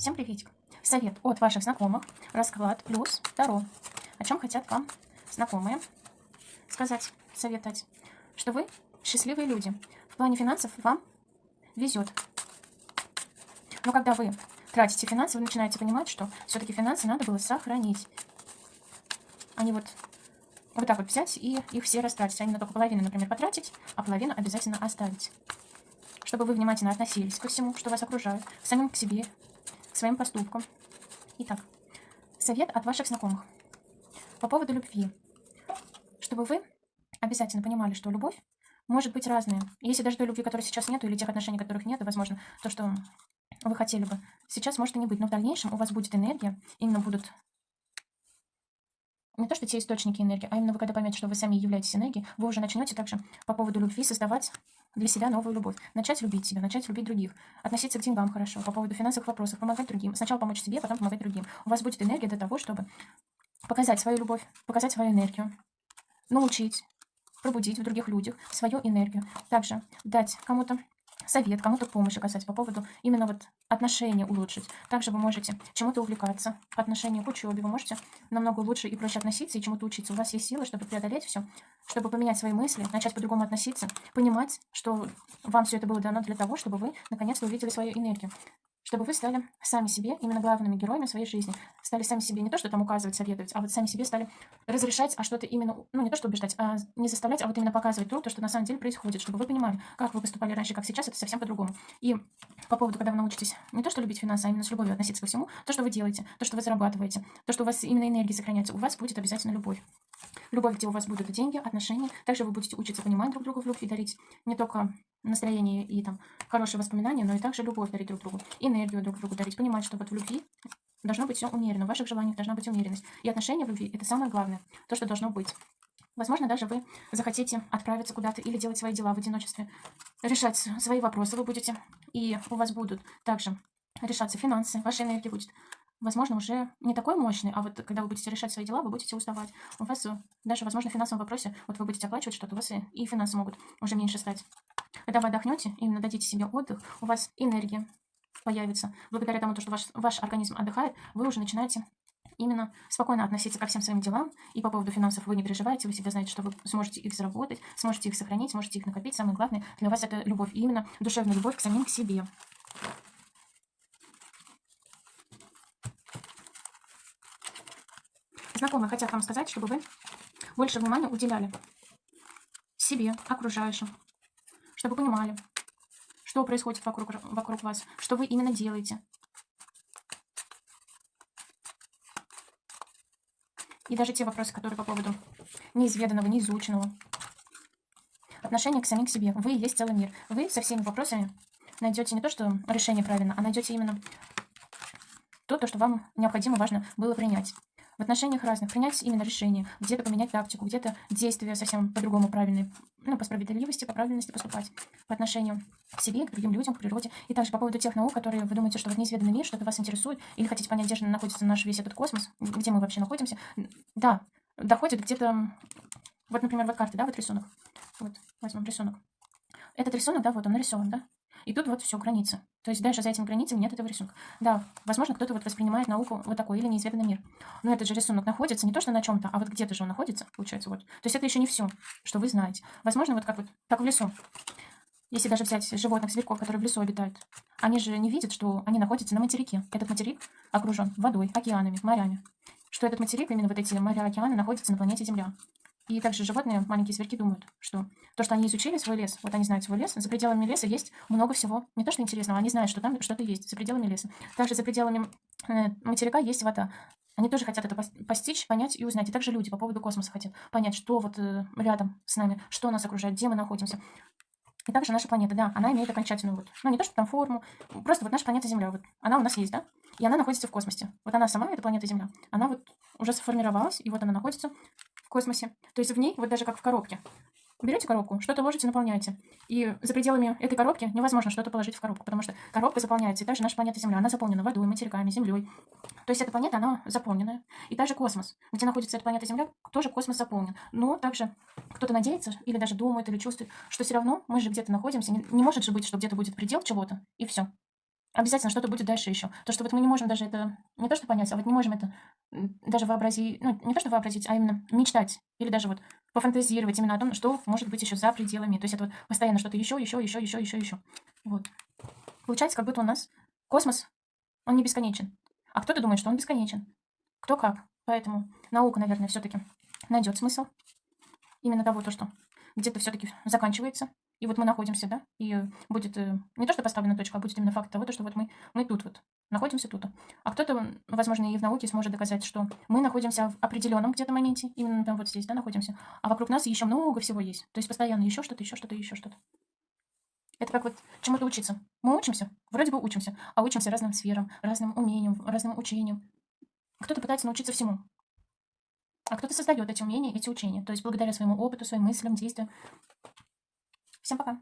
Всем приветик. Совет от ваших знакомых. Расклад плюс Таро. О чем хотят вам знакомые сказать, советовать. Что вы счастливые люди. В плане финансов вам везет. Но когда вы тратите финансы, вы начинаете понимать, что все-таки финансы надо было сохранить. Не вот, вот так вот взять и их все растратить. А именно только половину, например, потратить, а половину обязательно оставить. Чтобы вы внимательно относились ко всему, что вас окружает, самим к себе, своим поступкам. Итак, совет от ваших знакомых. По поводу любви. Чтобы вы обязательно понимали, что любовь может быть разная. Если даже той любви, которой сейчас нету, или тех отношений, которых нет, возможно, то, что вы хотели бы, сейчас может и не быть. Но в дальнейшем у вас будет энергия, именно будут не то, что те источники энергии, а именно вы когда поймете, что вы сами являетесь энергией, вы уже начнете также по поводу любви создавать для себя новую любовь. Начать любить себя, начать любить других. Относиться к деньгам хорошо, по поводу финансовых вопросов, помогать другим. Сначала помочь себе, потом помогать другим. У вас будет энергия для того, чтобы показать свою любовь, показать свою энергию, научить, пробудить в других людях свою энергию. Также дать кому-то совет, кому-то помощь оказать по поводу именно вот отношения улучшить. Также вы можете чему-то увлекаться по отношению к учебе. Вы можете намного лучше и проще относиться и чему-то учиться. У вас есть силы, чтобы преодолеть все, чтобы поменять свои мысли, начать по-другому относиться, понимать, что вам все это было дано для того, чтобы вы наконец-то увидели свою энергию чтобы вы стали сами себе именно главными героями своей жизни. Стали сами себе не то, что там указывать, советовать, а вот сами себе стали разрешать, а что-то именно, ну не то, что убеждать, а не заставлять, а вот именно показывать то, то, что на самом деле происходит, чтобы вы понимали, как вы поступали раньше, как сейчас, это совсем по-другому. И по поводу, когда вы научитесь не то, что любить финансы, а именно с любовью относиться ко всему, то, что вы делаете, то, что вы зарабатываете, то, что у вас именно энергия сохраняется, у вас будет обязательно любовь. Любовь, где у вас будут деньги, отношения. Также вы будете учиться понимать друг друга в любви, дарить не только настроение и там хорошие воспоминания, но и также любовь дарить друг другу, энергию друг другу дарить, понимать, что вот в любви должно быть все умеренно, в ваших желаниях должна быть умеренность. И отношения в любви – это самое главное, то, что должно быть. Возможно, даже вы захотите отправиться куда-то или делать свои дела в одиночестве, решать свои вопросы вы будете, и у вас будут также решаться финансы, ваша энергия будет возможно, уже не такой мощный, а вот когда вы будете решать свои дела, вы будете уставать. У вас э, даже, возможно, в финансовом вопросе, вот вы будете оплачивать что-то, у вас и, финансы могут уже меньше стать. Когда вы отдохнете, именно дадите себе отдых, у вас энергия появится. Благодаря тому, что ваш, ваш организм отдыхает, вы уже начинаете именно спокойно относиться ко всем своим делам. И по поводу финансов вы не переживаете, вы всегда знаете, что вы сможете их заработать, сможете их сохранить, сможете их накопить. Самое главное для вас это любовь, и именно душевная любовь к самим к себе. Знакомые хотят вам сказать, чтобы вы больше внимания уделяли себе, окружающим, чтобы понимали, что происходит вокруг, вокруг вас, что вы именно делаете. И даже те вопросы, которые по поводу неизведанного, неизученного. Отношение к самим к себе. Вы есть целый мир. Вы со всеми вопросами найдете не то, что решение правильно, а найдете именно то, то, что вам необходимо, важно было принять в отношениях разных, принять именно решение, где-то поменять тактику, где-то действия совсем по-другому правильные, ну, по справедливости, по правильности поступать по отношению к себе, к другим людям, к природе. И также по поводу тех наук, которые вы думаете, что вот неизведанный мир, что-то вас интересует, или хотите понять, где же находится наш весь этот космос, где мы вообще находимся. Да, доходит где-то, вот, например, вот карта, да, вот рисунок. Вот, возьмем рисунок. Этот рисунок, да, вот он нарисован, да? И тут вот все, граница. То есть дальше за этими границами нет этого рисунка. Да, возможно, кто-то вот воспринимает науку вот такой или неизведанный мир. Но этот же рисунок находится не то, что на чем-то, а вот где-то же он находится, получается, вот. То есть это еще не все, что вы знаете. Возможно, вот как вот, как в лесу. Если даже взять животных, зверьков, которые в лесу обитают, они же не видят, что они находятся на материке. Этот материк окружен водой, океанами, морями. Что этот материк, именно вот эти моря, океаны, находятся на планете Земля. И также животные, маленькие зверьки думают, что то, что они изучили свой лес, вот они знают свой лес, за пределами леса есть много всего. Не то, что интересного, они знают, что там что-то есть за пределами леса. Также за пределами э, материка есть вода. Они тоже хотят это постичь, понять и узнать. И также люди по поводу космоса хотят понять, что вот э, рядом с нами, что нас окружает, где мы находимся. И также наша планета, да, она имеет окончательную вот, ну не то, что там форму, просто вот наша планета Земля, вот она у нас есть, да, и она находится в космосе. Вот она сама, эта планета Земля, она вот уже сформировалась, и вот она находится космосе. То есть в ней, вот даже как в коробке. Берете коробку, что-то ложите, наполняете. И за пределами этой коробки невозможно что-то положить в коробку, потому что коробка заполняется. И также наша планета Земля, она заполнена водой, материками, землей. То есть эта планета, она заполненная. И также космос, где находится эта планета Земля, тоже космос заполнен. Но также кто-то надеется, или даже думает, или чувствует, что все равно мы же где-то находимся. Не, не может же быть, что где-то будет предел чего-то, и все. Обязательно что-то будет дальше еще. То, что вот мы не можем даже это, не то что понять, а вот не можем это даже вообразить, ну, не то что вообразить, а именно мечтать. Или даже вот пофантазировать именно о том, что может быть еще за пределами. То есть это вот постоянно что-то еще, еще, еще, еще, еще, еще. Вот. Получается, как будто у нас космос, он не бесконечен. А кто-то думает, что он бесконечен. Кто как. Поэтому наука, наверное, все-таки найдет смысл именно того, то, что где-то все-таки заканчивается. И вот мы находимся, да, и будет э, не то, что поставлена точка, а будет именно факт того, то, что вот мы, мы тут вот, находимся тут. А кто-то, возможно, и в науке сможет доказать, что мы находимся в определенном где-то моменте, именно там вот здесь, да, находимся, а вокруг нас еще много всего есть. То есть постоянно еще что-то, еще что-то, еще что-то. Это как вот чему-то учиться. Мы учимся, вроде бы учимся, а учимся разным сферам, разным умениям, разным учениям. Кто-то пытается научиться всему, а кто-то создает эти умения, эти учения. То есть благодаря своему опыту, своим мыслям, действиям. Всем пока.